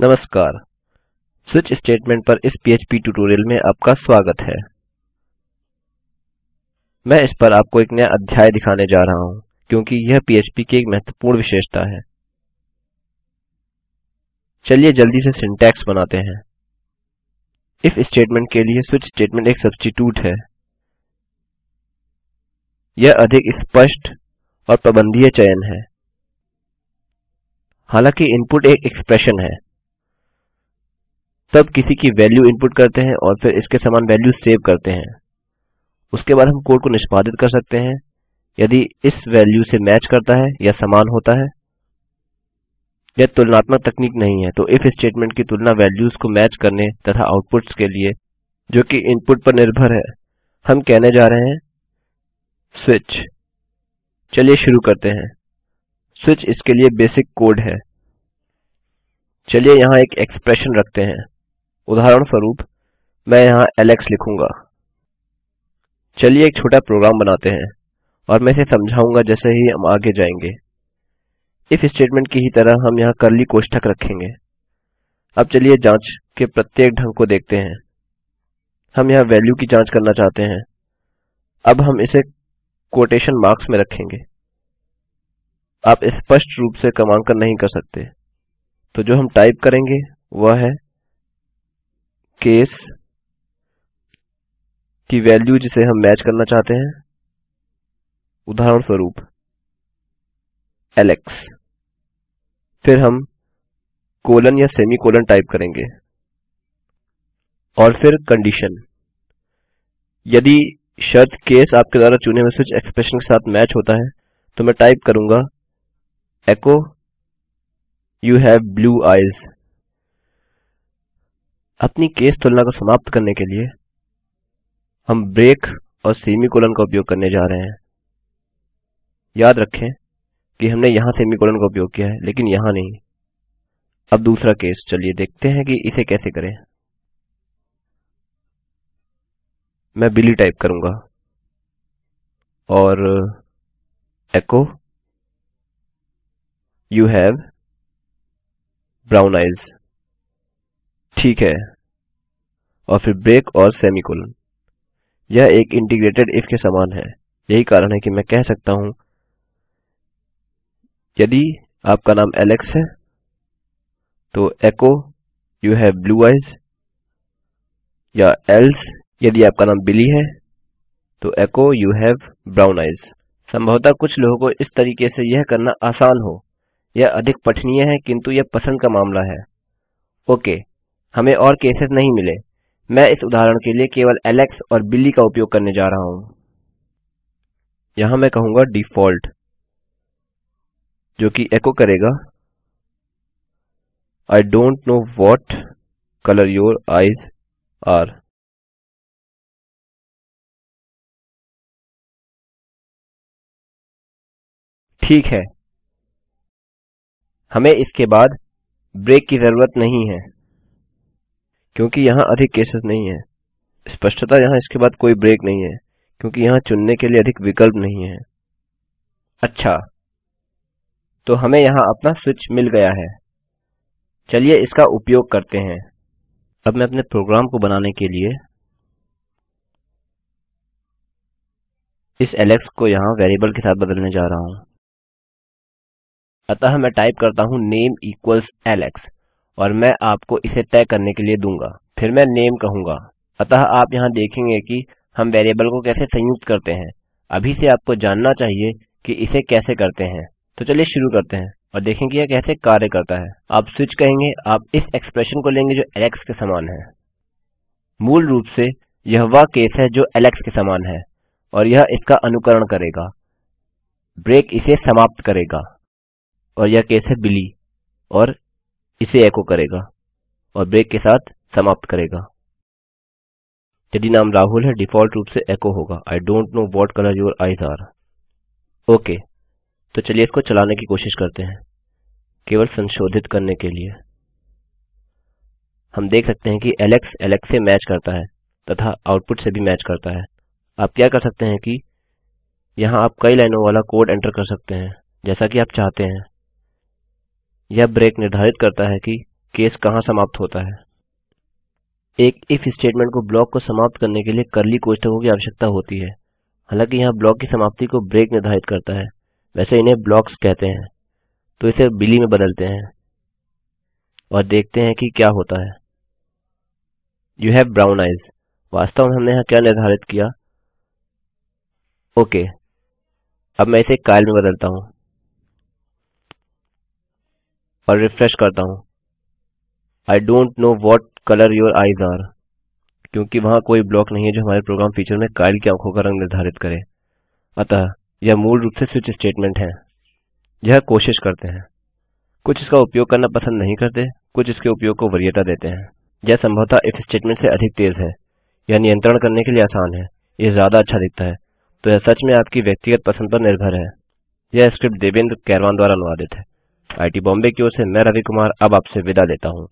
नमस्कार। Switch statement पर इस पीएचपी ट्यूटोरियल में आपका स्वागत है। मैं इस पर आपको एक नया अध्याय दिखाने जा रहा हूँ, क्योंकि यह पीएचपी की एक महत्वपूर्ण विशेषता है। चलिए जल्दी से सिंटैक्स बनाते हैं। इफ़ स्टेटमेंट के लिए स्विच स्टेटमेंट एक सब्स्टिटूट है। यह अधिक स्पष्ट और प्रबंधीय चयन है। हालाँकि इनपुट एक एक्सप्रेशन है। तब किसी की वैल्यू इनपुट करते हैं और फिर इसके समान वैल्यू सेव करते हैं। उसके बाद हम कोड को निष्पादित कर सकते हैं। यदि इस वैल्यू से मैच करता है या समान होता है यह तुलनात्मक तकनीक नहीं है तो इफ़ स्टेटमेंट की तुलना वैल्यूज़ को मैच करने तथा आउटपुट्स के लिए, जो कि इनपुट पर निर्भर है, हम कहने जा रहे हैं स्विच चलिए शुरू करते हैं। स्विच इसके लिए बेसिक कोड है। चलिए यहाँ एक एक्सप्रेशन रखते हैं। उदाहरणस्वरूप, मैं यहाँ एलेक्स लिखूँगा। चलिए एक छोटा प्रोग्राम बनाते हैं और मैं इसे समझाऊँगा जैसे ही हम आगे जाएँगे। इफ़ स्टेटमेंट की ही तरह हम यहाँ कर्ली कोष्ठक रखेंगे। अब चलिए जाँच के प्रत्येक ढंग को देखते हैं। हम यहाँ वैल्यू की जाँच करना चाहते हैं। अब हम इसे कोटेशन मार्क्स में रखेंगे। आप स्पष्ट रूप से क्रमांकन नहीं कर सकते। तो जो हम टाइप करेंगे, वह है केस की वैल्यू जिसे हम मैच करना चाहते हैं उदाहरण स्वरूप एलेक्स फिर हम कोलन या सेमी कोलन टाइप करेंगे। और फिर कंडीशन यदि शर्त केस आपके द्वारा चुने हुए स्विच एक्सप्रेशन के साथ मैच होता है तो मैं टाइप करूँगा echo you have blue eyes अपनी केस तुलना को समाप्त करने के लिए हम ब्रेक और सेमीकोलन का उपयोग करने जा रहे हैं। याद रखें कि हमने यहाँ सेमीकोलन का उपयोग किया है, लेकिन यहाँ नहीं। अब दूसरा केस, चलिए देखते हैं कि इसे कैसे करें। मैं बिली टाइप करूँगा और echo you have brown eyes ठीक है। और फिर ब्रेक और सेमीकोलन यह एक इंटीग्रेटेड इफ़ के समान है। यही कारण है कि मैं कह सकता हूँ, यदि आपका नाम एलेक्स है तो echo you have blue eyes या एल्स यदि आपका नाम बिली है तो echo you have brown eyes संभवतः कुछ लोगों को इस तरीके से यह करना आसान हो। यह अधिक पठनीय है, किंतु यह पसंद का मामला है। ओके। हमें और केसेस नहीं मिले। मैं इस उदाहरण के लिए केवल एलेक्स और बिली का उपयोग करने जा रहा हूँ। यहाँ मैं कहूँगा डिफ़ॉल्ट जो कि एको करेगा। I don't know what colour your eyes are ठीक है। हमें इसके बाद ब्रेक की ज़रूरत नहीं है। क्योंकि यहाँ अधिक केसेस नहीं है। स्पष्टता यहाँ इसके बाद कोई ब्रेक नहीं है, क्योंकि यहाँ चुनने के लिए अधिक विकल्प नहीं है। अच्छा तो हमें यहाँ अपना स्विच मिल गया है। चलिए इसका उपयोग करते हैं। अब मैं अपने प्रोग्राम को बनाने के लिए इस एलेक्स को यहाँ वेरिएबल के साथ बदलने जा रहा हूँ। अतः मैं टाइप करता हूँ नेम इक्वल्स एलेक्स और मैं आपको इसे तय करने के लिए दूँगा। फिर मैं नेम कहूँगा। अतः आप यहाँ देखेंगे कि हम वेरिएबल को कैसे संयुक्त करते हैं। अभी से आपको जानना चाहिए कि इसे कैसे करते हैं। तो चलिए शुरू करते हैं और देखें कि यह कैसे कार्य करता है। आप स्विच कहेंगे, आप इस एक्सप्रेशन को लेंगे जो एलेक्स के समान है। मूल रूप से यह वह केस है जो एलेक्स के समान है और यह इसका अनुकरण करेगा। ब्रेक इसे समाप्त करेगा और यह केस है बिली और इसे एको करेगा और ब्रेक के साथ समाप्त करेगा। यदि नाम राहुल है, डिफ़ॉल्ट रूप से एको होगा। I don't know what colour your eyes are okay तो चलिए इसको चलाने की कोशिश करते हैं। केवल संशोधित करने के लिए। हम देख सकते हैं कि एलेक्स एलेक्स से मैच करता है तथा आउटपुट से भी मैच करता है। आप क्या कर सकते हैं कि यहाँ आप कई लाइनों वाला कोड एंटर कर सकते हैं, जैसा कि आप चाहते हैं। यह ब्रेक निर्धारित करता है कि केस कहाँ समाप्त होता है। एक इफ़ स्टेटमेंट को ब्लॉक को समाप्त करने के लिए कर्ली कोष्ठकों की आवश्यकता होती है। हालाँकि यहाँ ब्लॉक की समाप्ति को ब्रेक निर्धारित करता है। वैसे इन्हें ब्लॉक्स कहते हैं। तो इसे बिली में बदलते हैं। और देखते हैं कि क्या होता है। यू हैव ब्राउन आइज़ वास्तव में हमने यहाँ क्या निर्धारित किया? Okay okay. अब मैं इसे काइल में बदलता हूँ। और रिफ्रेश करता हूँ। I don't know what colour your eyes are क्योंकि वहाँ कोई ब्लॉक नहीं है जो हमारे प्रोग्राम फीचर में काइल की आँखों का रंग निर्धारित करे। अतः यह मूल रूप से स्विच स्टेटमेंट है। यह कोशिश करते हैं। कुछ इसका उपयोग करना पसंद नहीं करते, कुछ इसके उपयोग को वरीयता देते हैं। यह संभवतः इफ़ स्टेटमेंट से अधिक तेज है। यह नियंत्रण करने के लिए आसान है। यह ज़्यादा अच्छा दिखता है। तो यह सच में आपकी व्यक्तिगत पसंद पर निर्भर है। यह स्क्रिप्ट देवेंद्र कैरवान द्वारा अनुवादित है। आईटी बॉम्बे की ओर से मैं रवि कुमार अब आपसे विदा लेता हूँ।